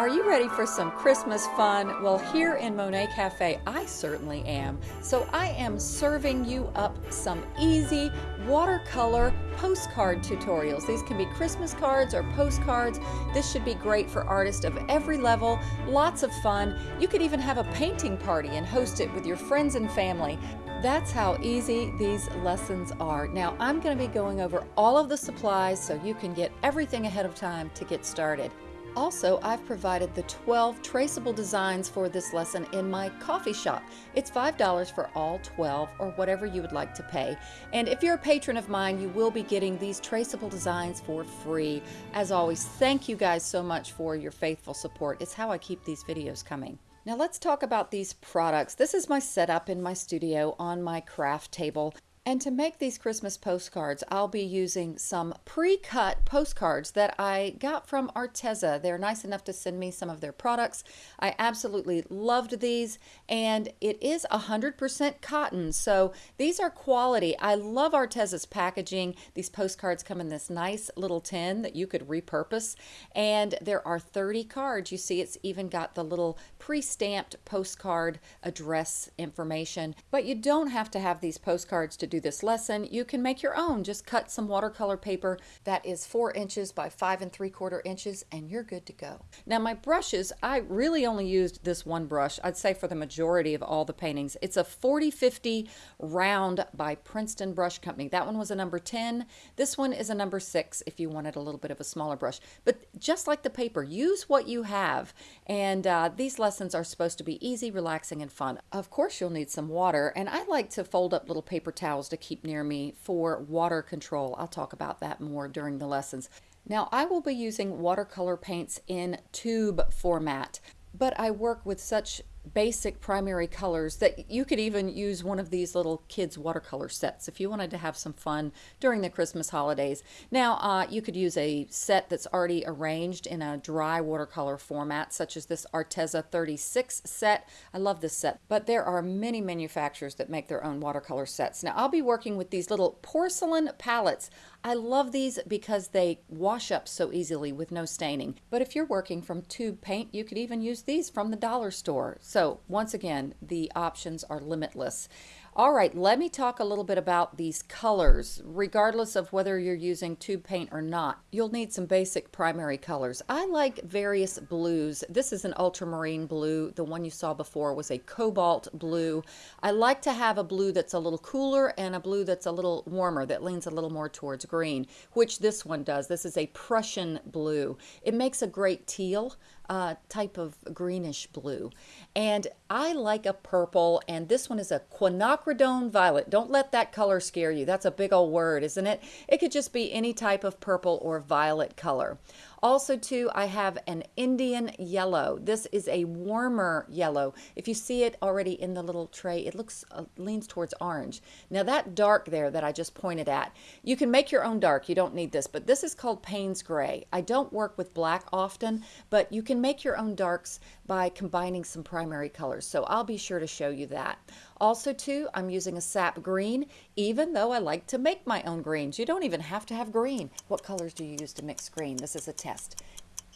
Are you ready for some Christmas fun? Well, here in Monet Cafe, I certainly am. So I am serving you up some easy watercolor postcard tutorials. These can be Christmas cards or postcards. This should be great for artists of every level. Lots of fun. You could even have a painting party and host it with your friends and family. That's how easy these lessons are. Now I'm going to be going over all of the supplies so you can get everything ahead of time to get started. Also, I've provided the 12 traceable designs for this lesson in my coffee shop. It's $5 for all 12 or whatever you would like to pay. And if you're a patron of mine, you will be getting these traceable designs for free. As always, thank you guys so much for your faithful support. It's how I keep these videos coming. Now let's talk about these products. This is my setup in my studio on my craft table. And to make these Christmas postcards, I'll be using some pre-cut postcards that I got from Arteza. They're nice enough to send me some of their products. I absolutely loved these and it is 100% cotton. So these are quality. I love Arteza's packaging. These postcards come in this nice little tin that you could repurpose and there are 30 cards. You see it's even got the little pre-stamped postcard address information, but you don't have to have these postcards to do this lesson, you can make your own. Just cut some watercolor paper that is four inches by five and three quarter inches and you're good to go. Now my brushes, I really only used this one brush, I'd say for the majority of all the paintings. It's a 4050 round by Princeton Brush Company. That one was a number 10. This one is a number six if you wanted a little bit of a smaller brush. But just like the paper, use what you have. And uh, these lessons are supposed to be easy, relaxing, and fun. Of course you'll need some water and I like to fold up little paper towels to keep near me for water control. I'll talk about that more during the lessons. Now I will be using watercolor paints in tube format, but I work with such basic primary colors that you could even use one of these little kids watercolor sets if you wanted to have some fun during the Christmas holidays. Now uh, you could use a set that's already arranged in a dry watercolor format such as this Arteza 36 set. I love this set but there are many manufacturers that make their own watercolor sets. Now I'll be working with these little porcelain palettes. I love these because they wash up so easily with no staining. But if you're working from tube paint, you could even use these from the dollar store. So once again, the options are limitless. All right, let me talk a little bit about these colors. Regardless of whether you're using tube paint or not, you'll need some basic primary colors. I like various blues. This is an ultramarine blue. The one you saw before was a cobalt blue. I like to have a blue that's a little cooler and a blue that's a little warmer, that leans a little more towards green, which this one does. This is a Prussian blue. It makes a great teal uh, type of greenish blue. And I like a purple, and this one is a quinacridone violet. Don't let that color scare you. That's a big old word, isn't it? It could just be any type of purple or violet color. Also too, I have an Indian yellow. This is a warmer yellow. If you see it already in the little tray, it looks uh, leans towards orange. Now that dark there that I just pointed at, you can make your own dark. You don't need this, but this is called Payne's Gray. I don't work with black often, but you can make your own darks by combining some primary colors. So I'll be sure to show you that. Also too, I'm using a sap green, even though I like to make my own greens. You don't even have to have green. What colors do you use to mix green? This is a test.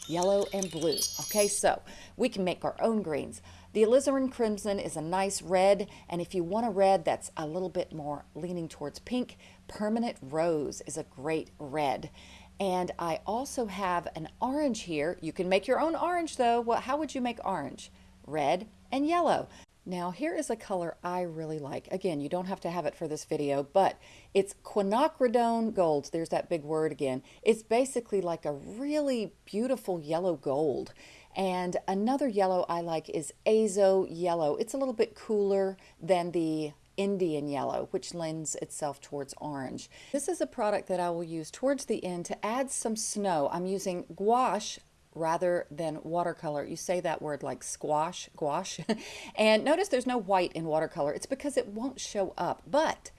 Yellow and blue. Okay, so we can make our own greens. The alizarin crimson is a nice red, and if you want a red that's a little bit more leaning towards pink, permanent rose is a great red. And I also have an orange here. You can make your own orange though. Well, how would you make orange? Red and yellow. Now here is a color I really like. Again, you don't have to have it for this video, but it's quinacridone gold. There's that big word again. It's basically like a really beautiful yellow gold. And another yellow I like is azo yellow. It's a little bit cooler than the Indian yellow, which lends itself towards orange. This is a product that I will use towards the end to add some snow. I'm using gouache rather than watercolor. You say that word like squash, gouache. and notice there's no white in watercolor. It's because it won't show up. But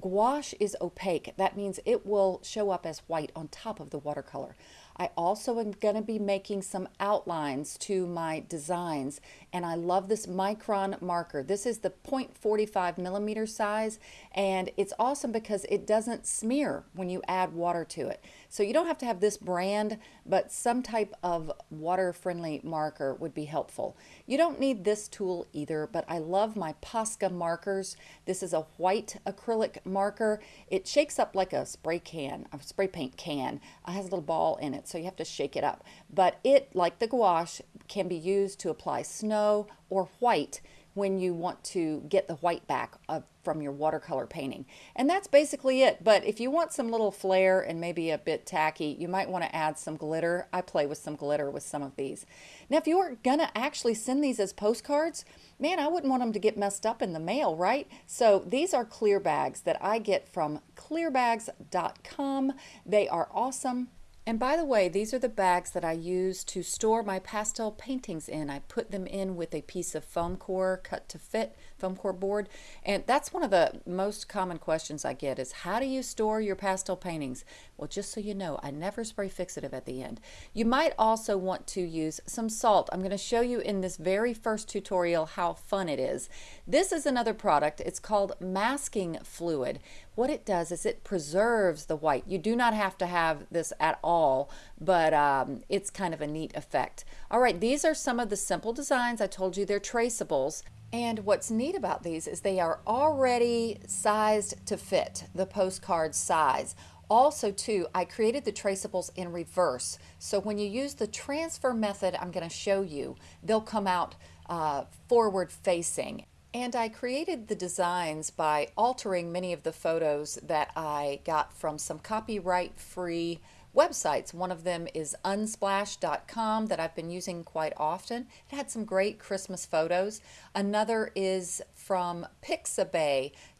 gouache is opaque. That means it will show up as white on top of the watercolor. I also am going to be making some outlines to my designs and I love this micron marker. This is the 0.45 millimeter size and it's awesome because it doesn't smear when you add water to it. So you don't have to have this brand, but some type of water-friendly marker would be helpful. You don't need this tool either, but I love my Posca markers. This is a white acrylic marker. It shakes up like a spray can, a spray paint can. It has a little ball in it, so you have to shake it up. But it, like the gouache, can be used to apply snow or white when you want to get the white back from your watercolor painting. And that's basically it. But if you want some little flair and maybe a bit tacky, you might want to add some glitter. I play with some glitter with some of these. Now, if you were going to actually send these as postcards, man, I wouldn't want them to get messed up in the mail, right? So these are clear bags that I get from clearbags.com. They are awesome. And by the way, these are the bags that I use to store my pastel paintings in. I put them in with a piece of foam core cut to fit, foam core board. And that's one of the most common questions I get is how do you store your pastel paintings? Well, just so you know, I never spray fixative at the end. You might also want to use some salt. I'm going to show you in this very first tutorial how fun it is. This is another product. It's called masking fluid. What it does is it preserves the white. You do not have to have this at all, but um, it's kind of a neat effect. All right, these are some of the simple designs. I told you they're traceables. And what's neat about these is they are already sized to fit the postcard size. Also too, I created the traceables in reverse. So when you use the transfer method I'm going to show you, they'll come out uh, forward facing. And I created the designs by altering many of the photos that I got from some copyright free websites. One of them is unsplash.com that I've been using quite often. It had some great Christmas photos. Another is from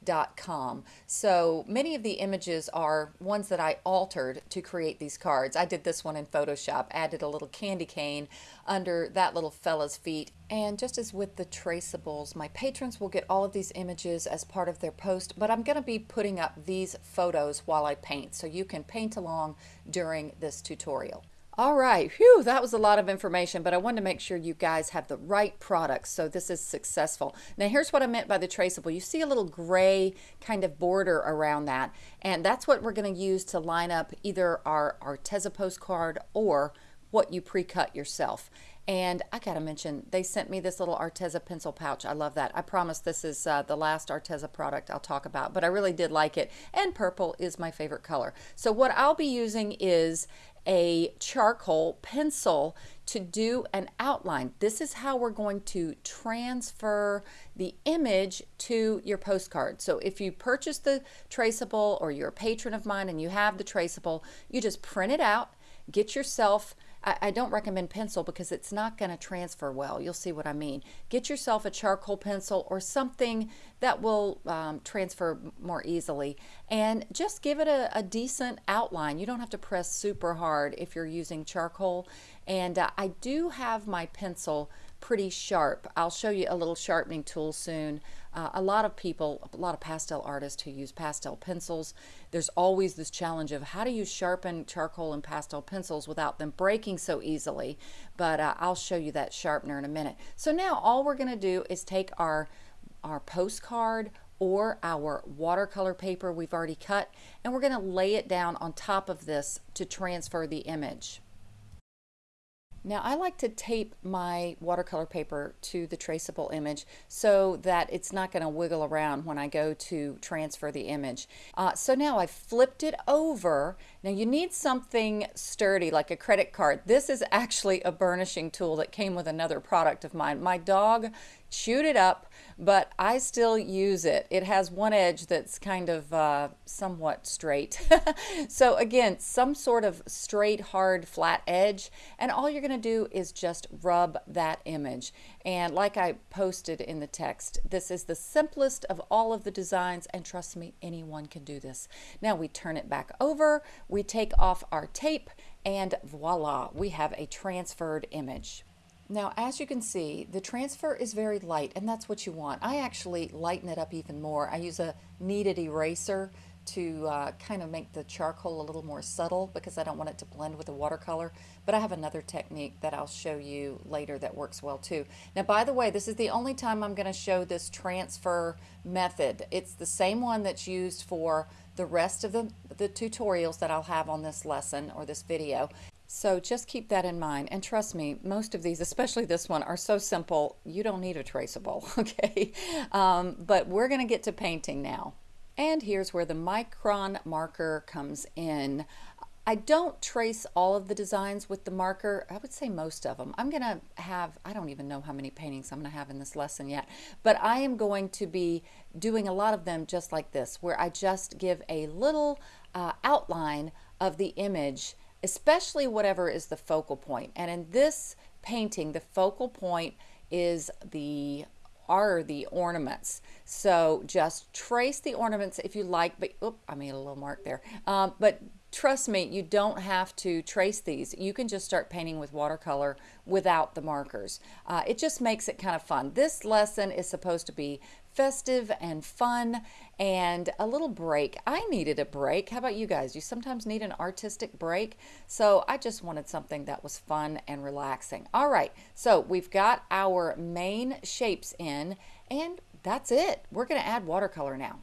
pixabay.com. So many of the images are ones that I altered to create these cards. I did this one in Photoshop, added a little candy cane under that little fella's feet. And just as with the traceables, my patrons will get all of these images as part of their post, but I'm going to be putting up these photos while I paint, so you can paint along during this tutorial. All right, whew, that was a lot of information, but I wanted to make sure you guys have the right products so this is successful. Now here's what I meant by the traceable. You see a little gray kind of border around that, and that's what we're going to use to line up either our Arteza postcard or what you pre-cut yourself. And I gotta mention, they sent me this little Arteza pencil pouch. I love that. I promise this is uh, the last Arteza product I'll talk about, but I really did like it. And purple is my favorite color. So what I'll be using is a charcoal pencil to do an outline. This is how we're going to transfer the image to your postcard. So if you purchase the traceable or you're a patron of mine and you have the traceable, you just print it out, get yourself I, I don't recommend pencil because it's not going to transfer well. You'll see what I mean. Get yourself a charcoal pencil or something that will um, transfer more easily and just give it a, a, decent outline. You don't have to press super hard if you're using charcoal. And uh, I do have my pencil pretty sharp. I'll show you a little sharpening tool soon. Uh, a lot of people, a lot of pastel artists who use pastel pencils, there's always this challenge of how do you sharpen charcoal and pastel pencils without them breaking so easily. But uh, I'll show you that sharpener in a minute. So now all we're going to do is take our, our postcard or our watercolor paper we've already cut and we're going to lay it down on top of this to transfer the image. Now I like to tape my watercolor paper to the traceable image so that it's not going to wiggle around when I go to transfer the image. Uh, so now I've flipped it over. Now you need something sturdy like a credit card. This is actually a burnishing tool that came with another product of mine. My dog chewed it up, but I still use it. It has one edge that's kind of uh, somewhat straight. so again, some sort of straight, hard, flat edge, and all you're going to do is just rub that image. And like I posted in the text, this is the simplest of all of the designs, and trust me, anyone can do this. Now we turn it back over, we take off our tape, and voila, we have a transferred image. Now, as you can see, the transfer is very light, and that's what you want. I actually lighten it up even more. I use a kneaded eraser to uh, kind of make the charcoal a little more subtle because I don't want it to blend with the watercolor. But I have another technique that I'll show you later that works well too. Now, by the way, this is the only time I'm going to show this transfer method. It's the same one that's used for the rest of the the tutorials that I'll have on this lesson or this video. So just keep that in mind. And trust me, most of these, especially this one, are so simple, you don't need a traceable, okay? Um, but we're gonna get to painting now. And here's where the micron marker comes in. I don't trace all of the designs with the marker. I would say most of them. I'm going to have, I don't even know how many paintings I'm going to have in this lesson yet, but I am going to be doing a lot of them just like this, where I just give a little uh, outline of the image, especially whatever is the focal point. And in this painting, the focal point is the are the ornaments. So just trace the ornaments if you like, but I made a little mark there. Um, but trust me, you don't have to trace these. You can just start painting with watercolor without the markers. Uh, it just makes it kind of fun. This lesson is supposed to be festive and fun and a little break. I needed a break. How about you guys? You sometimes need an artistic break. So I just wanted something that was fun and relaxing. All right, so we've got our main shapes in and that's it. We're going to add watercolor now.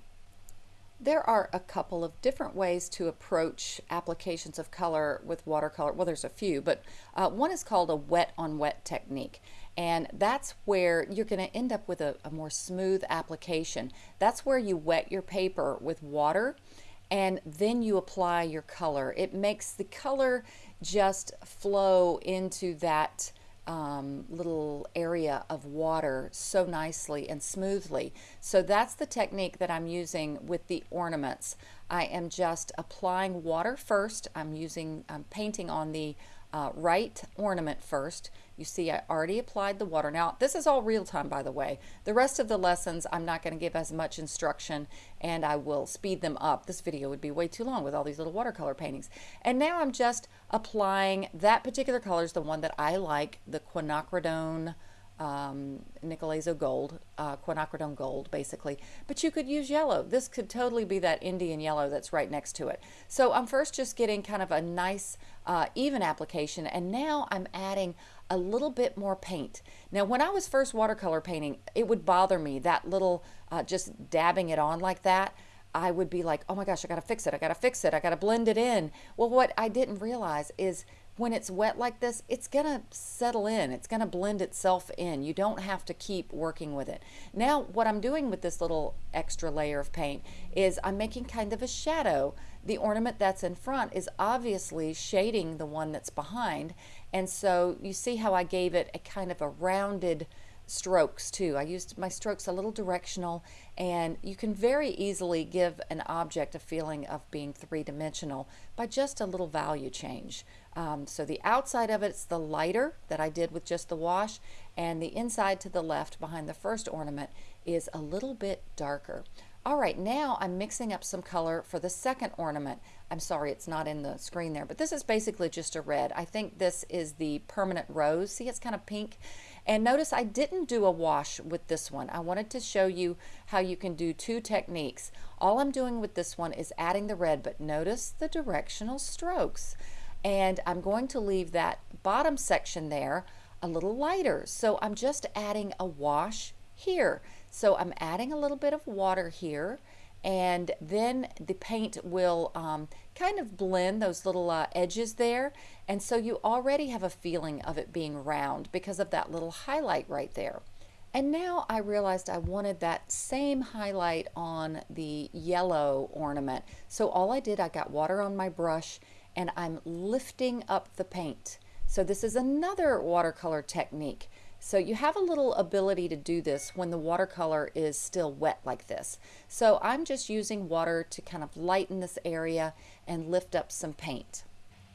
There are a couple of different ways to approach applications of color with watercolor. Well, there's a few, but uh, one is called a wet on wet technique. And that's where you're going to end up with a, a more smooth application. That's where you wet your paper with water and then you apply your color. It makes the color just flow into that um, little area of water so nicely and smoothly. So that's the technique that I'm using with the ornaments. I am just applying water first. I'm using, I'm painting on the uh, right ornament first. You see I already applied the water. Now this is all real time by the way. The rest of the lessons I'm not going to give as much instruction and I will speed them up. This video would be way too long with all these little watercolor paintings. And now I'm just applying that particular color is the one that I like, the quinacridone um, nickel azo gold, uh, quinacridone gold, basically. But you could use yellow. This could totally be that Indian yellow that's right next to it. So I'm first just getting kind of a nice uh, even application, and now I'm adding a little bit more paint. Now, when I was first watercolor painting, it would bother me, that little, uh, just dabbing it on like that. I would be like, oh my gosh, I got to fix it. I got to fix it. I got to blend it in. Well, what I didn't realize is when it's wet like this, it's to settle in. It's to blend itself in. You don't have to keep working with it. Now, what I'm doing with this little extra layer of paint is I'm making kind of a shadow. The ornament that's in front is obviously shading the one that's behind. And so you see how I gave it a kind of a rounded strokes too. I used my strokes a little directional and you can very easily give an object a feeling of being three-dimensional by just a little value change. Um, so the outside of it's the lighter that I did with just the wash and the inside to the left behind the first ornament is a little bit darker. All right, now I'm mixing up some color for the second ornament. I'm sorry, it's not in the screen there, but this is basically just a red. I think this is the permanent rose. See, it's kind of pink. And notice I didn't do a wash with this one. I wanted to show you how you can do two techniques. All I'm doing with this one is adding the red, but notice the directional strokes. And I'm going to leave that bottom section there a little lighter. So I'm just adding a wash here. So I'm adding a little bit of water here and then the paint will um, kind of blend those little uh, edges there and so you already have a feeling of it being round because of that little highlight right there. And now I realized I wanted that same highlight on the yellow ornament. So all I did, I got water on my brush and I'm lifting up the paint. So this is another watercolor technique. So you have a little ability to do this when the watercolor is still wet like this. So I'm just using water to kind of lighten this area and lift up some paint.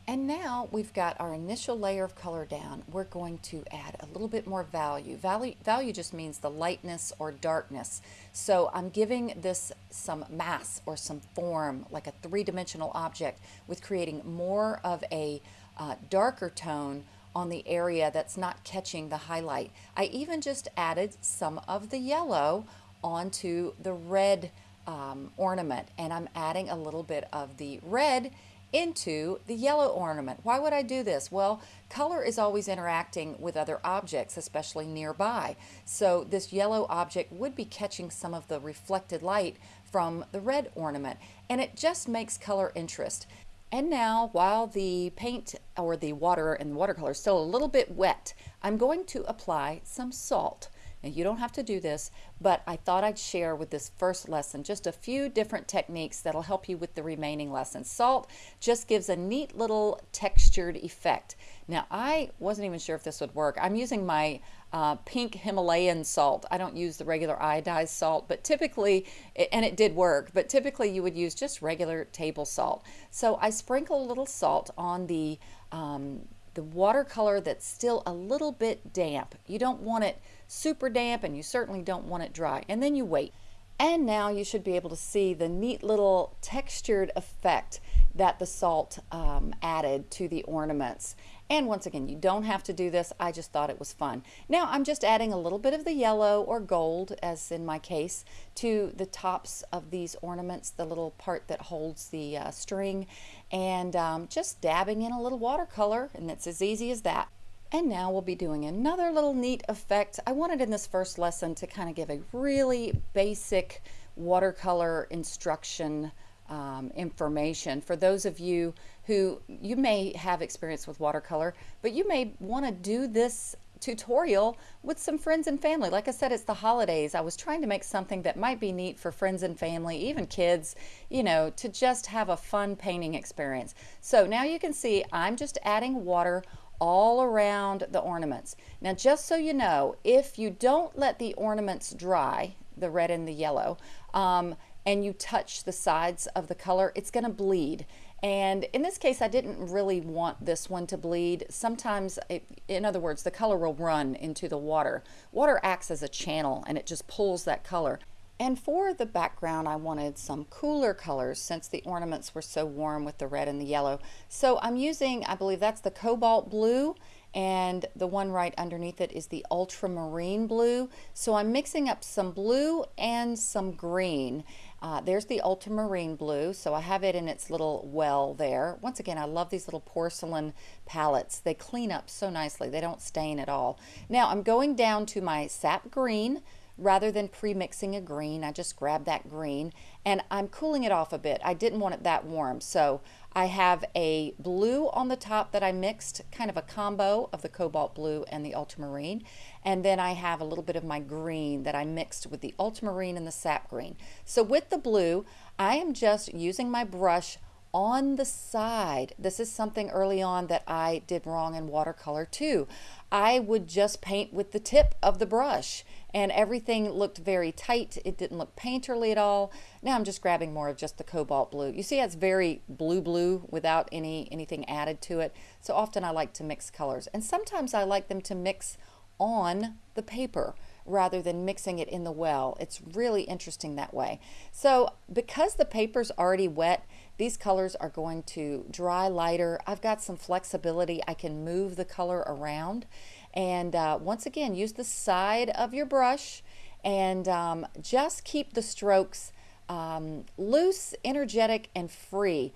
And now we've got our initial layer of color down. We're going to add a little bit more value. Value, value just means the lightness or darkness. So I'm giving this some mass or some form, like a three-dimensional object, with creating more of a uh, darker tone on the area that's not catching the highlight. I even just added some of the yellow onto the red um, ornament and I'm adding a little bit of the red into the yellow ornament. Why would I do this? Well, color is always interacting with other objects, especially nearby. So this yellow object would be catching some of the reflected light from the red ornament and it just makes color interest. And now, while the paint or the water and the watercolor is still a little bit wet, I'm going to apply some salt. Now, you don't have to do this, but I thought I'd share with this first lesson just a few different techniques that'll help you with the remaining lessons. Salt just gives a neat little textured effect. Now, I wasn't even sure if this would work. I'm using my uh, pink Himalayan salt. I don't use the regular iodized salt, but typically, and it did work, but typically you would use just regular table salt. So I sprinkle a little salt on the, um, the watercolor that's still a little bit damp. You don't want it super damp and you certainly don't want it dry. And then you wait. And now you should be able to see the neat little textured effect that the salt um, added to the ornaments. And once again, you don't have to do this. I just thought it was fun. Now I'm just adding a little bit of the yellow or gold, as in my case, to the tops of these ornaments, the little part that holds the uh, string, and um, just dabbing in a little watercolor, and it's as easy as that. And now we'll be doing another little neat effect. I wanted in this first lesson to kind of give a really basic watercolor instruction um, information for those of you who you may have experience with watercolor, but you may want to do this tutorial with some friends and family. Like I said, it's the holidays. I was trying to make something that might be neat for friends and family, even kids, you know, to just have a fun painting experience. So now you can see I'm just adding water all around the ornaments. Now just so you know, if you don't let the ornaments dry, the red and the yellow, um, and you touch the sides of the color, it's going to bleed. And in this case, I didn't really want this one to bleed. Sometimes, it, in other words, the color will run into the water. Water acts as a channel and it just pulls that color. And for the background, I wanted some cooler colors since the ornaments were so warm with the red and the yellow. So I'm using, I believe that's the cobalt blue and the one right underneath it is the ultramarine blue. So I'm mixing up some blue and some green. Uh, there's the ultramarine blue, so I have it in its little well there. Once again, I love these little porcelain palettes. They clean up so nicely. They don't stain at all. Now I'm going down to my sap green, rather than pre-mixing a green I just grabbed that green and I'm cooling it off a bit I didn't want it that warm so I have a blue on the top that I mixed kind of a combo of the cobalt blue and the ultramarine and then I have a little bit of my green that I mixed with the ultramarine and the sap green so with the blue I am just using my brush on the side. This is something early on that I did wrong in watercolor too. I would just paint with the tip of the brush and everything looked very tight. It didn't look painterly at all. Now I'm just grabbing more of just the cobalt blue. You see it's very blue blue without any anything added to it. So often I like to mix colors and sometimes I like them to mix on the paper rather than mixing it in the well. It's really interesting that way. So because the paper's already wet, these colors are going to dry lighter. I've got some flexibility. I can move the color around. And uh, once again, use the side of your brush and um, just keep the strokes um, loose, energetic, and free.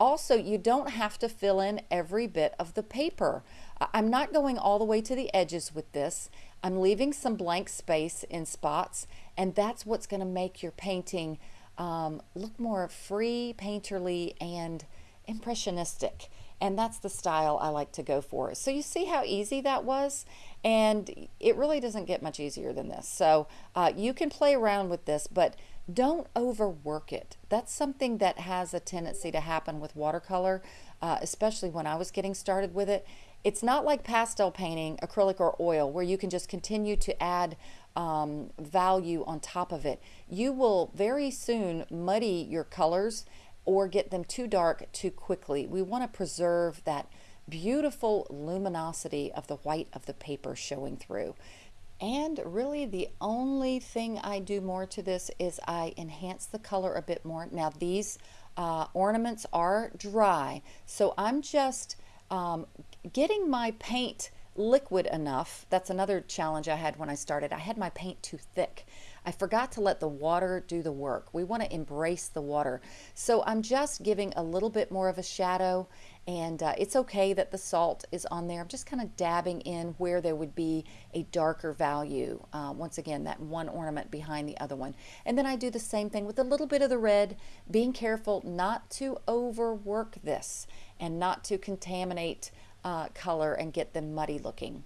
Also, you don't have to fill in every bit of the paper. I'm not going all the way to the edges with this. I'm leaving some blank space in spots, and that's what's going to make your painting um, look more free, painterly, and impressionistic. And that's the style I like to go for. So you see how easy that was? And it really doesn't get much easier than this. So uh, you can play around with this, but don't overwork it. That's something that has a tendency to happen with watercolor, uh, especially when I was getting started with it. It's not like pastel painting, acrylic or oil, where you can just continue to add um, value on top of it. You will very soon muddy your colors or get them too dark too quickly. We want to preserve that beautiful luminosity of the white of the paper showing through. And really the only thing I do more to this is I enhance the color a bit more. Now these uh, ornaments are dry, so I'm just um, getting my paint liquid enough. That's another challenge I had when I started. I had my paint too thick. I forgot to let the water do the work. We want to embrace the water. So I'm just giving a little bit more of a shadow and uh, it's okay that the salt is on there. I'm just kind of dabbing in where there would be a darker value. Uh, once again, that one ornament behind the other one. And then I do the same thing with a little bit of the red, being careful not to overwork this and not to contaminate uh, color and get them muddy looking.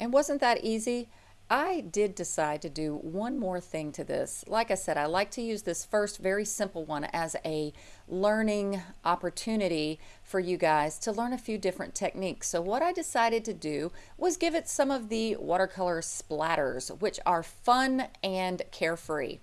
And wasn't that easy? I did decide to do one more thing to this. Like I said, I like to use this first very simple one as a learning opportunity for you guys to learn a few different techniques. So what I decided to do was give it some of the watercolor splatters, which are fun and carefree.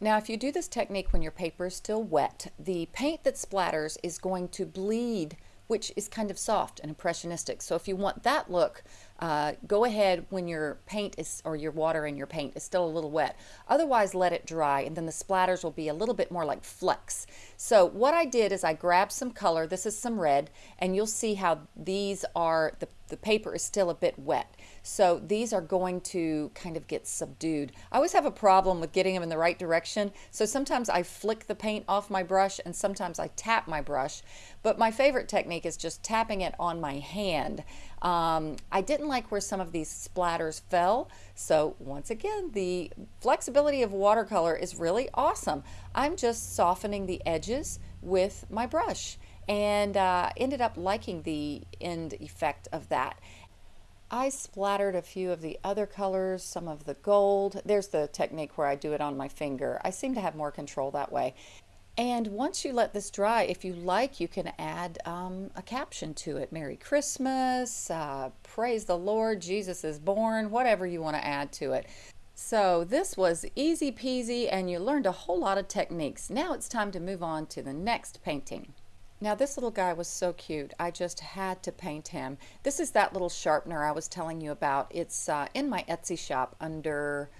Now, if you do this technique when your paper is still wet, the paint that splatters is going to bleed which is kind of soft and impressionistic. So if you want that look, uh, go ahead when your paint is, or your water in your paint is still a little wet. Otherwise, let it dry and then the splatters will be a little bit more like flecks. So what I did is I grabbed some color, this is some red, and you'll see how these are, the, the paper is still a bit wet. So these are going to kind of get subdued. I always have a problem with getting them in the right direction. So sometimes I flick the paint off my brush and sometimes I tap my brush. But my favorite technique is just tapping it on my hand. Um, I didn't like where some of these splatters fell. So once again, the flexibility of watercolor is really awesome. I'm just softening the edges with my brush and uh, ended up liking the end effect of that. I splattered a few of the other colors, some of the gold. There's the technique where I do it on my finger. I seem to have more control that way. And once you let this dry, if you like, you can add um, a caption to it. Merry Christmas, uh, praise the Lord, Jesus is born, whatever you want to add to it. So this was easy peasy and you learned a whole lot of techniques. Now it's time to move on to the next painting. Now this little guy was so cute. I just had to paint him. This is that little sharpener I was telling you about. It's uh, in my Etsy shop under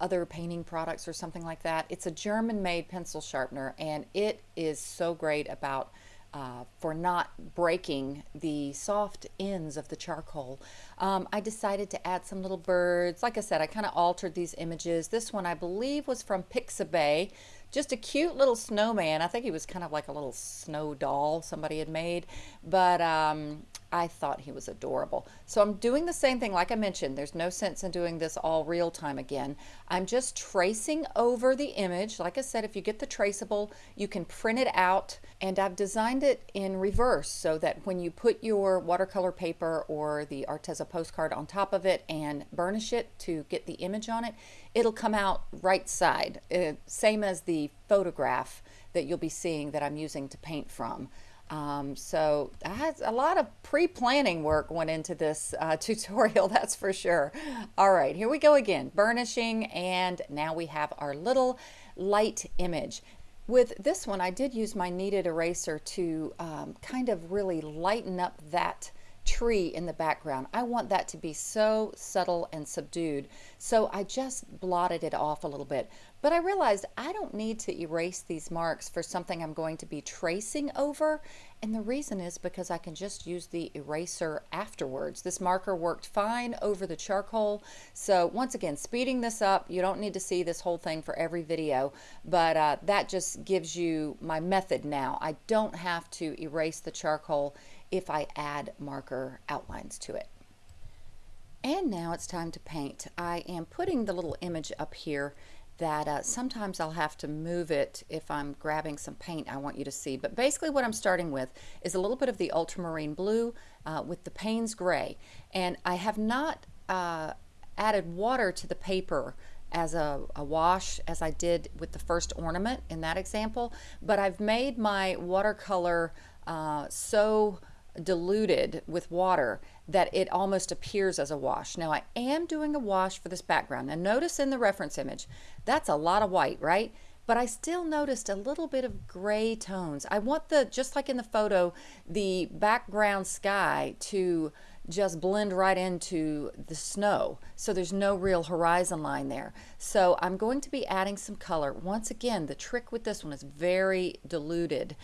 other painting products or something like that. It's a German made pencil sharpener and it is so great about uh, for not breaking the soft ends of the charcoal. Um, I decided to add some little birds. Like I said, I kind of altered these images. This one I believe was from Pixabay. Just a cute little snowman. I think he was kind of like a little snow doll somebody had made, but um, I thought he was adorable. So I'm doing the same thing, like I mentioned, there's no sense in doing this all real time again. I'm just tracing over the image. Like I said, if you get the traceable, you can print it out, and I've designed it in reverse so that when you put your watercolor paper or the Arteza postcard on top of it and burnish it to get the image on it, it'll come out right side, uh, same as the photograph that you'll be seeing that I'm using to paint from. Um, so a lot of pre-planning work went into this uh, tutorial, that's for sure. All right, here we go again, burnishing, and now we have our little light image. With this one, I did use my kneaded eraser to um, kind of really lighten up that tree in the background. I want that to be so subtle and subdued. So I just blotted it off a little bit. But I realized I don't need to erase these marks for something I'm going to be tracing over. And the reason is because I can just use the eraser afterwards. This marker worked fine over the charcoal. So once again, speeding this up, you don't need to see this whole thing for every video, but uh, that just gives you my method now. I don't have to erase the charcoal if I add marker outlines to it. And now it's time to paint. I am putting the little image up here that uh, sometimes I'll have to move it if I'm grabbing some paint I want you to see. But basically what I'm starting with is a little bit of the ultramarine blue uh, with the Payne's gray. And I have not uh, added water to the paper as a, a, wash as I did with the first ornament in that example, but I've made my watercolor uh, so diluted with water that it almost appears as a wash. Now I am doing a wash for this background. Now notice in the reference image, that's a lot of white, right? But I still noticed a little bit of gray tones. I want the, just like in the photo, the background sky to just blend right into the snow. So there's no real horizon line there. So I'm going to be adding some color. Once again, the trick with this one is very diluted.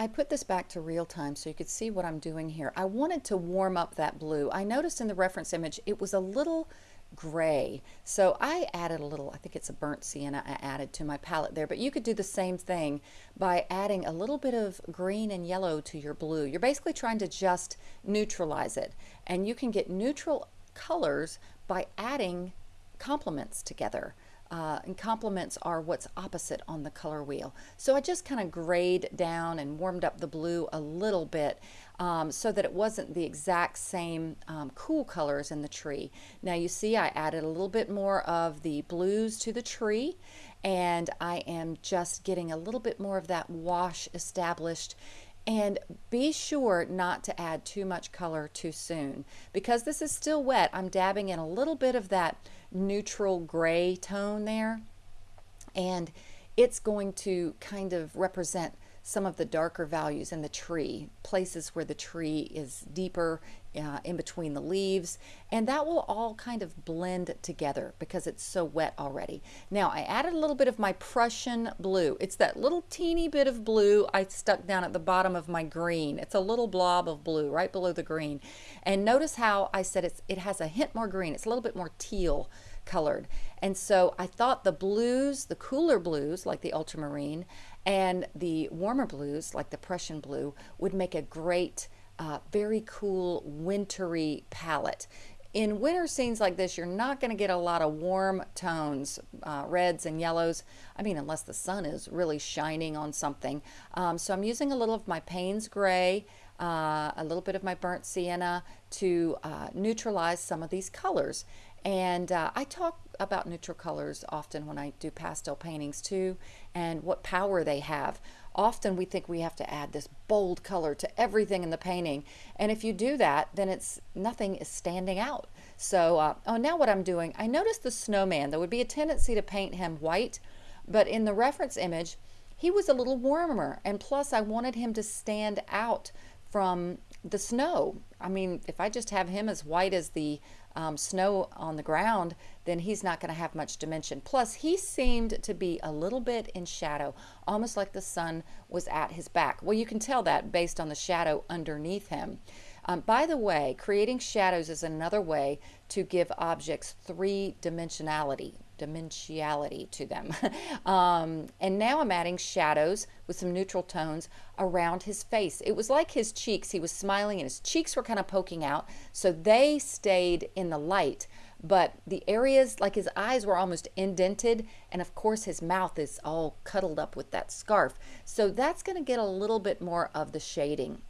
I put this back to real time so you could see what I'm doing here. I wanted to warm up that blue. I noticed in the reference image it was a little gray. So I added a little, I think it's a burnt sienna I added to my palette there, but you could do the same thing by adding a little bit of green and yellow to your blue. You're basically trying to just neutralize it. And you can get neutral colors by adding complements together uh, and complements are what's opposite on the color wheel. So I just kind of grayed down and warmed up the blue a little bit um, so that it wasn't the exact same um, cool colors in the tree. Now you see I added a little bit more of the blues to the tree and I am just getting a little bit more of that wash established and be sure not to add too much color too soon. Because this is still wet, I'm dabbing in a little bit of that neutral gray tone there. And it's going to kind of represent some of the darker values in the tree, places where the tree is deeper uh, in between the leaves, and that will all kind of blend together because it's so wet already. Now I added a little bit of my Prussian blue. It's that little teeny bit of blue I stuck down at the bottom of my green. It's a little blob of blue right below the green. And notice how I said it's, it has a hint more green. It's a little bit more teal colored. And so I thought the blues, the cooler blues like the ultramarine and the warmer blues like the Prussian blue would make a great, uh, very cool wintry palette. In winter scenes like this, you're not going to get a lot of warm tones, uh, reds and yellows. I mean, unless the sun is really shining on something. Um, so I'm using a little of my Payne's Gray, uh, a little bit of my burnt sienna to uh, neutralize some of these colors. And uh, I talk about neutral colors often when I do pastel paintings too, and what power they have. Often we think we have to add this bold color to everything in the painting, and if you do that, then it's nothing is standing out. So, uh, oh, now what I'm doing, I noticed the snowman. There would be a tendency to paint him white, but in the reference image, he was a little warmer, and plus I wanted him to stand out from the snow. I mean, if I just have him as white as the um, snow on the ground, then he's not going to have much dimension. Plus, he seemed to be a little bit in shadow, almost like the sun was at his back. Well, you can tell that based on the shadow underneath him. Um, by the way, creating shadows is another way to give objects three-dimensionality dimensionality to them. um, and now I'm adding shadows with some neutral tones around his face. It was like his cheeks. He was smiling and his cheeks were kind of poking out. So they stayed in the light. But the areas, like his eyes were almost indented. And of course his mouth is all cuddled up with that scarf. So that's going to get a little bit more of the shading.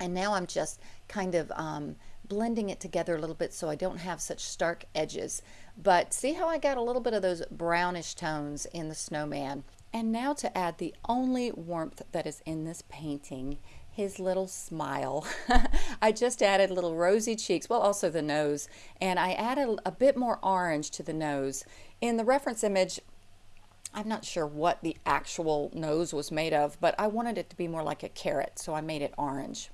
And now I'm just kind of um, blending it together a little bit so I don't have such stark edges. But see how I got a little bit of those brownish tones in the snowman. And now to add the only warmth that is in this painting, his little smile. I just added little rosy cheeks, well also the nose, and I added a bit more orange to the nose. In the reference image, I'm not sure what the actual nose was made of, but I wanted it to be more like a carrot, so I made it orange.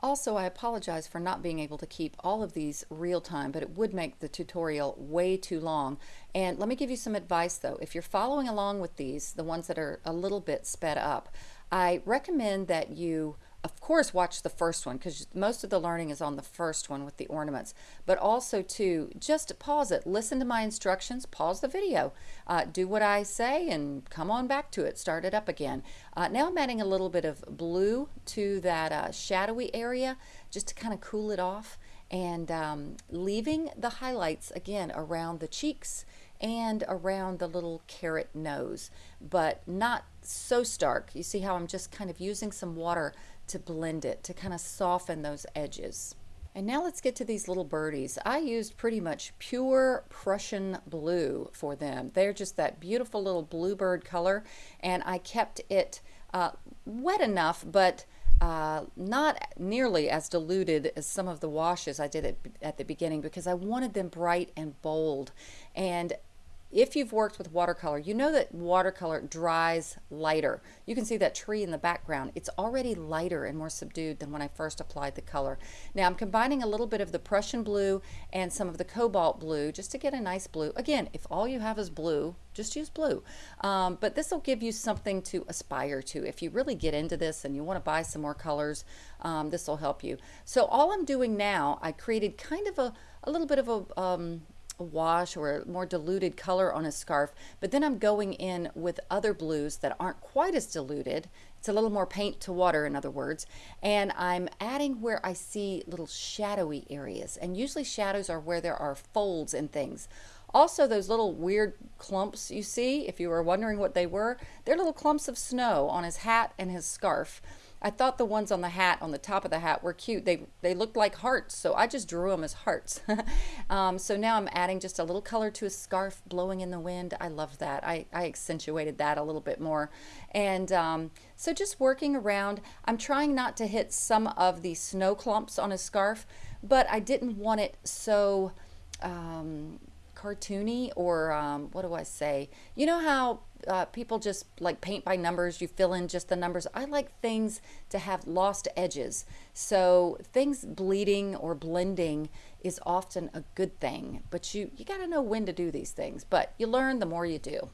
Also, I apologize for not being able to keep all of these real time, but it would make the tutorial way too long. And let me give you some advice though. If you're following along with these, the ones that are a little bit sped up, I recommend that you of course watch the first one because most of the learning is on the first one with the ornaments. But also to just pause it. Listen to my instructions. Pause the video. Uh, do what I say and come on back to it. Start it up again. Uh, now I'm adding a little bit of blue to that uh, shadowy area just to kind of cool it off and um, leaving the highlights again around the cheeks and around the little carrot nose, but not so stark. You see how I'm just kind of using some water to blend it, to kind of soften those edges. And now let's get to these little birdies. I used pretty much pure Prussian blue for them. They're just that beautiful little bluebird color, and I kept it uh, wet enough, but uh, not nearly as diluted as some of the washes I did at, at the beginning because I wanted them bright and bold. And if you've worked with watercolor, you know that watercolor dries lighter. You can see that tree in the background. It's already lighter and more subdued than when I first applied the color. Now I'm combining a little bit of the Prussian blue and some of the cobalt blue just to get a nice blue. Again, if all you have is blue, just use blue. Um, but this will give you something to aspire to. If you really get into this and you want to buy some more colors, um, this will help you. So all I'm doing now, I created kind of a, a little bit of a, um, a wash or a more diluted color on a scarf, but then I'm going in with other blues that aren't quite as diluted. It's a little more paint to water, in other words, and I'm adding where I see little shadowy areas, and usually shadows are where there are folds and things. Also, those little weird clumps you see, if you were wondering what they were, they're little clumps of snow on his hat and his scarf. I thought the ones on the hat, on the top of the hat, were cute. They, they looked like hearts, so I just drew them as hearts. um, so now I'm adding just a little color to a scarf blowing in the wind. I love that. I, I accentuated that a little bit more. And um, so just working around, I'm trying not to hit some of the snow clumps on his scarf, but I didn't want it so... Um, cartoony or um, what do I say? You know how uh, people just like paint by numbers, you fill in just the numbers. I like things to have lost edges. So things bleeding or blending is often a good thing, but you, you got to know when to do these things. But you learn the more you do.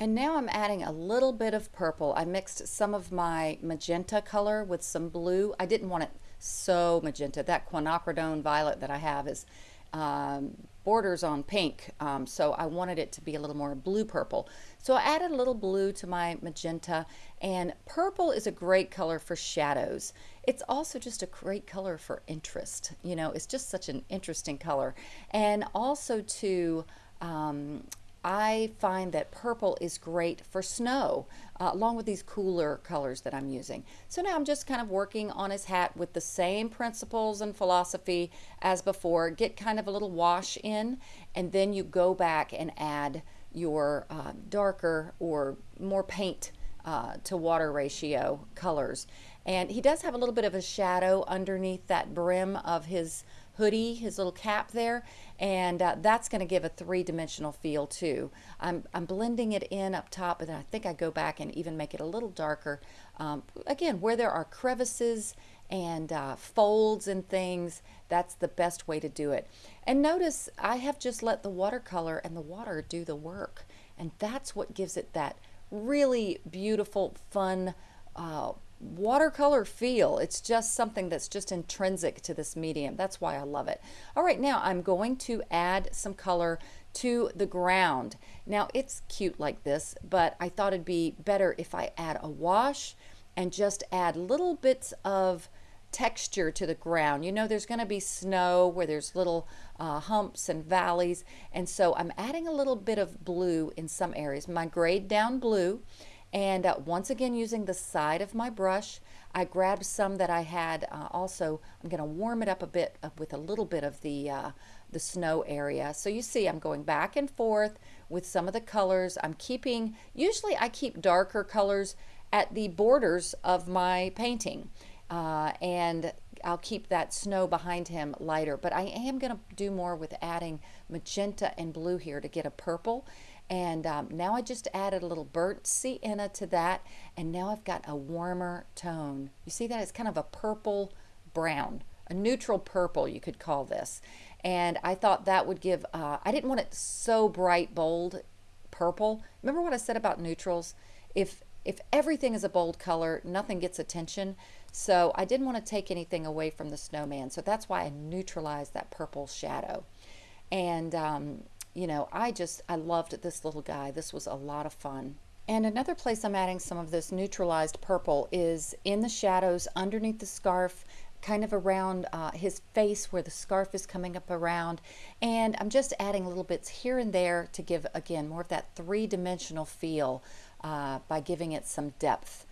And now I'm adding a little bit of purple. I mixed some of my magenta color with some blue. I didn't want it so magenta. That quinacridone violet that I have is um, borders on pink, um, so I wanted it to be a little more blue purple. So I added a little blue to my magenta, and purple is a great color for shadows. It's also just a great color for interest. You know, it's just such an interesting color. And also to um, I find that purple is great for snow, uh, along with these cooler colors that I'm using. So now I'm just kind of working on his hat with the same principles and philosophy as before. Get kind of a little wash in, and then you go back and add your uh, darker or more paint uh, to water ratio colors. And he does have a little bit of a shadow underneath that brim of his hoodie, his little cap there, and uh, that's going to give a three-dimensional feel too. I'm, I'm blending it in up top, but then I think I go back and even make it a little darker. Um, again, where there are crevices and uh, folds and things, that's the best way to do it. And notice I have just let the watercolor and the water do the work, and that's what gives it that really beautiful, fun, uh, watercolor feel. It's just something that's just intrinsic to this medium. That's why I love it. All right, now I'm going to add some color to the ground. Now it's cute like this, but I thought it'd be better if I add a wash and just add little bits of texture to the ground. You know, there's going to be snow where there's little uh, humps and valleys. And so I'm adding a little bit of blue in some areas. My grade down blue and uh, once again, using the side of my brush, I grabbed some that I had uh, also. I'm going to warm it up a bit uh, with a little bit of the, uh, the snow area. So you see I'm going back and forth with some of the colors. I'm keeping, usually I keep darker colors at the borders of my painting. Uh, and I'll keep that snow behind him lighter. But I am going to do more with adding magenta and blue here to get a purple. And um, now I just added a little burnt sienna to that. And now I've got a warmer tone. You see that? It's kind of a purple brown, a neutral purple, you could call this. And I thought that would give, uh, I didn't want it so bright, bold purple. Remember what I said about neutrals? If, if everything is a bold color, nothing gets attention. So I didn't want to take anything away from the snowman. So that's why I neutralized that purple shadow. And um, you know, I just, I loved this little guy. This was a lot of fun. And another place I'm adding some of this neutralized purple is in the shadows underneath the scarf, kind of around uh, his face where the scarf is coming up around. And I'm just adding little bits here and there to give, again, more of that three-dimensional feel uh, by giving it some depth.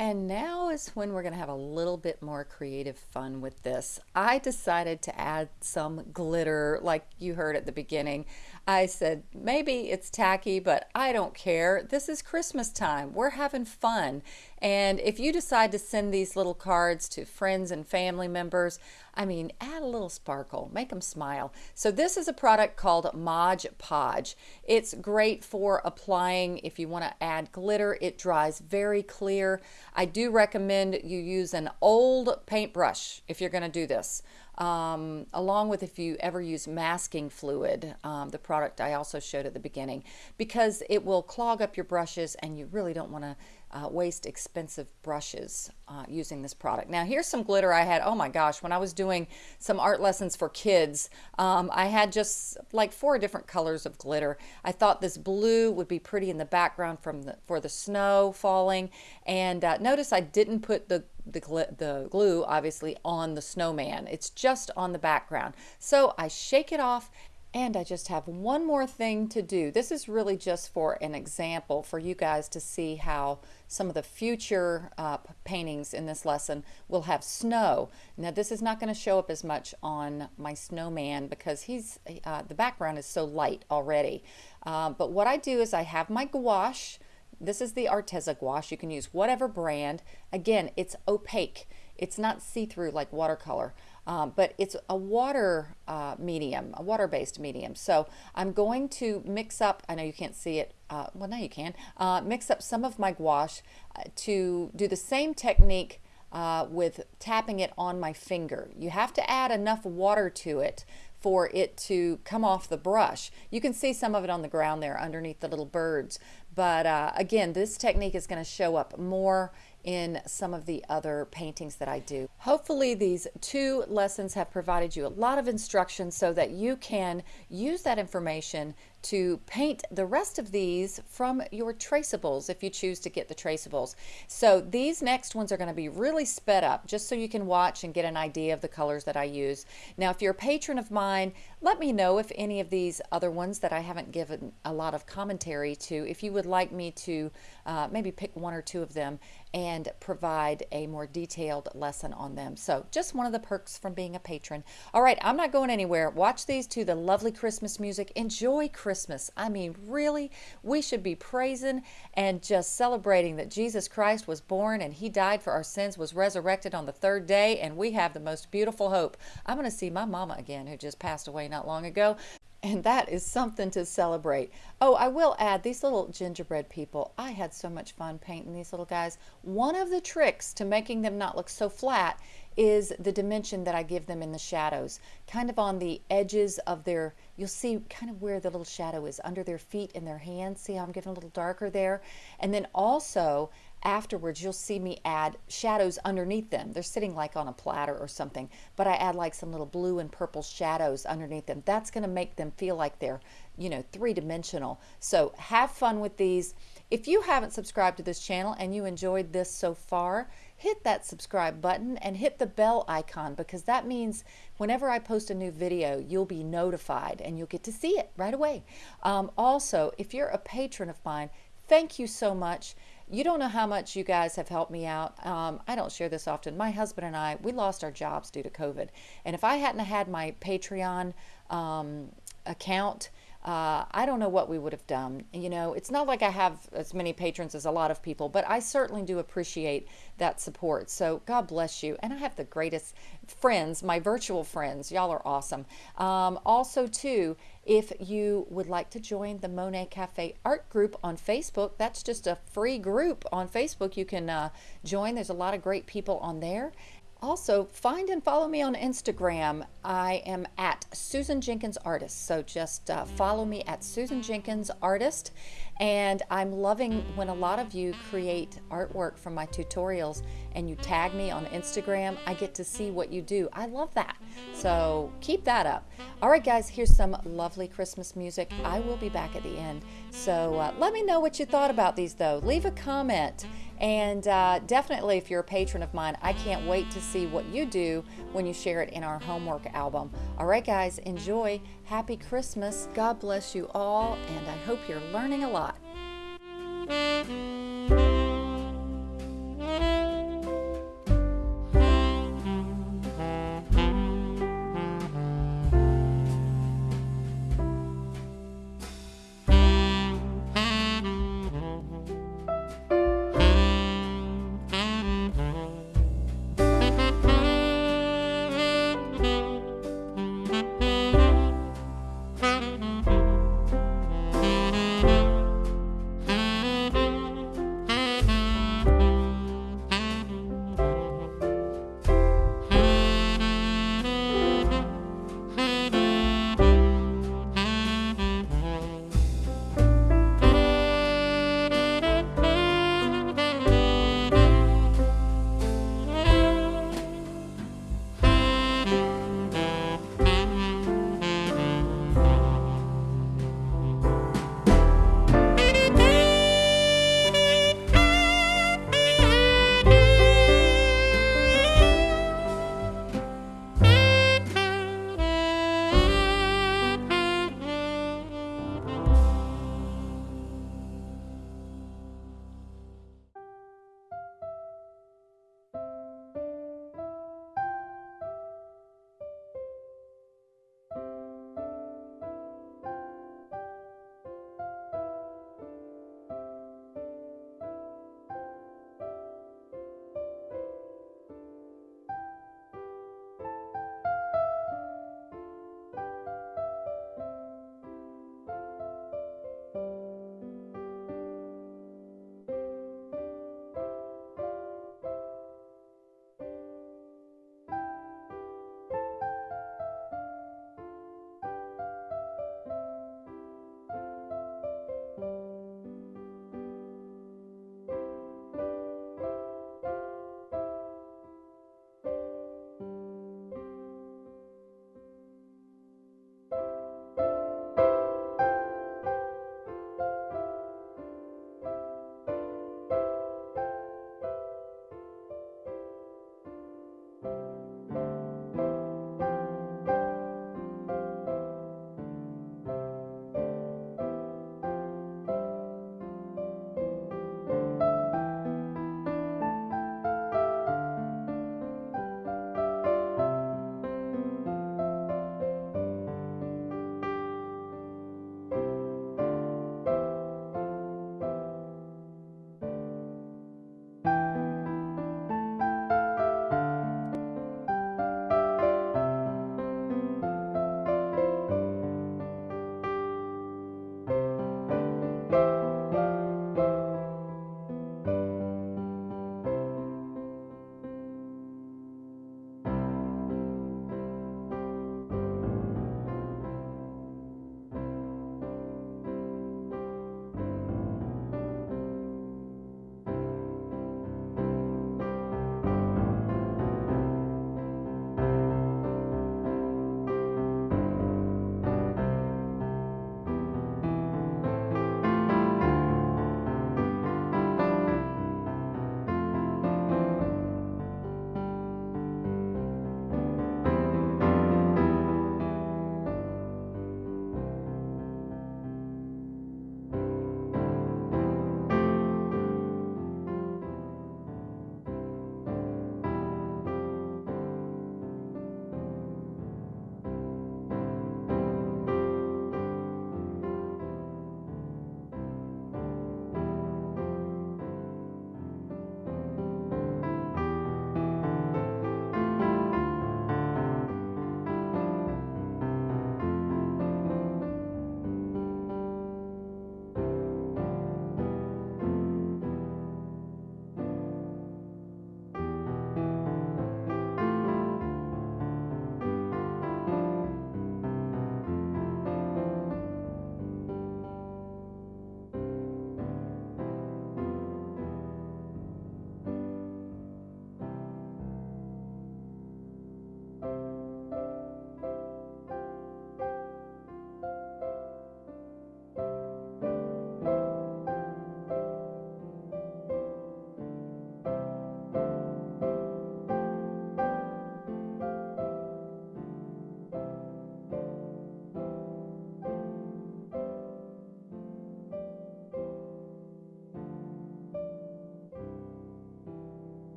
And now is when we're going to have a little bit more creative fun with this. I decided to add some glitter like you heard at the beginning. I said, maybe it's tacky, but I don't care. This is Christmas time. We're having fun. And if you decide to send these little cards to friends and family members, I mean, add a little sparkle, make them smile. So this is a product called Mod Podge. It's great for applying if you want to add glitter. It dries very clear. I do recommend you use an old paintbrush if you're going to do this. Um, along with if you ever use masking fluid, um, the product I also showed at the beginning, because it will clog up your brushes and you really don't want to uh, waste expensive brushes uh, using this product. Now here's some glitter I had. Oh my gosh, when I was doing some art lessons for kids, um, I had just like four different colors of glitter. I thought this blue would be pretty in the background from the, for the snow falling. And uh, notice I didn't put the the, the glue obviously on the snowman. It's just on the background. So I shake it off and I just have one more thing to do. This is really just for an example for you guys to see how some of the future uh, paintings in this lesson will have snow. Now this is not going to show up as much on my snowman because he's uh, the background is so light already. Uh, but what I do is I have my gouache. This is the Arteza gouache. You can use whatever brand. Again, it's opaque. It's not see-through like watercolor um, but it's a water uh, medium, a water-based medium. So I'm going to mix up, I know you can't see it, uh, well now you can, uh, mix up some of my gouache uh, to do the same technique uh, with tapping it on my finger. You have to add enough water to it for it to come off the brush. You can see some of it on the ground there underneath the little birds. But uh, again, this technique is going to show up more in some of the other paintings that I do. Hopefully these two lessons have provided you a lot of instruction so that you can use that information to paint the rest of these from your traceables if you choose to get the traceables. So these next ones are going to be really sped up just so you can watch and get an idea of the colors that I use. Now if you're a patron of mine, let me know if any of these other ones that I haven't given a lot of commentary to, if you would like me to uh, maybe pick one or two of them and provide a more detailed lesson on them. So just one of the perks from being a patron. All right, I'm not going anywhere. Watch these to the lovely Christmas music. Enjoy Christmas. I mean, really, we should be praising and just celebrating that Jesus Christ was born and he died for our sins, was resurrected on the third day, and we have the most beautiful hope. I'm going to see my mama again, who just passed away not long ago. And that is something to celebrate. Oh, I will add these little gingerbread people. I had so much fun painting these little guys. One of the tricks to making them not look so flat is the dimension that I give them in the shadows. Kind of on the edges of their, you'll see kind of where the little shadow is under their feet and their hands. See how I'm getting a little darker there? And then also afterwards you'll see me add shadows underneath them. They're sitting like on a platter or something, but I add like some little blue and purple shadows underneath them. That's going to make them feel like they're, you know, three-dimensional. So have fun with these. If you haven't subscribed to this channel and you enjoyed this so far, hit that subscribe button and hit the bell icon because that means whenever I post a new video, you'll be notified and you'll get to see it right away. Um, also, if you're a patron of mine, thank you so much. You don't know how much you guys have helped me out. Um, I don't share this often. My husband and I, we lost our jobs due to COVID. And if I hadn't had my Patreon um, account, uh, I don't know what we would have done. You know, it's not like I have as many patrons as a lot of people, but I certainly do appreciate that support. So God bless you. And I have the greatest friends, my virtual friends. Y'all are awesome. Um, also, too, if you would like to join the Monet Cafe art group on Facebook, that's just a free group on Facebook. You can uh, join. There's a lot of great people on there. Also, find and follow me on Instagram. I am at Susan Jenkins Artist. So just uh, follow me at Susan Jenkins Artist. And I'm loving when a lot of you create artwork from my tutorials and you tag me on Instagram. I get to see what you do. I love that. So keep that up. All right, guys, here's some lovely Christmas music. I will be back at the end. So uh, let me know what you thought about these, though. Leave a comment. And uh, definitely, if you're a patron of mine, I can't wait to see what you do when you share it in our homework album. All right, guys, enjoy. Happy Christmas. God bless you all, and I hope you're learning a lot.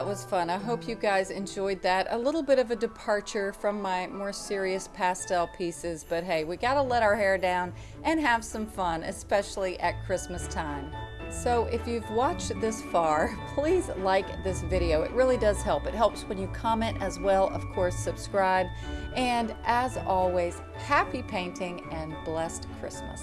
That was fun. I hope you guys enjoyed that. A little bit of a departure from my more serious pastel pieces, but hey, we gotta let our hair down and have some fun, especially at Christmas time. So if you've watched this far, please like this video. It really does help. It helps when you comment as well, of course, subscribe. And as always, happy painting and blessed Christmas.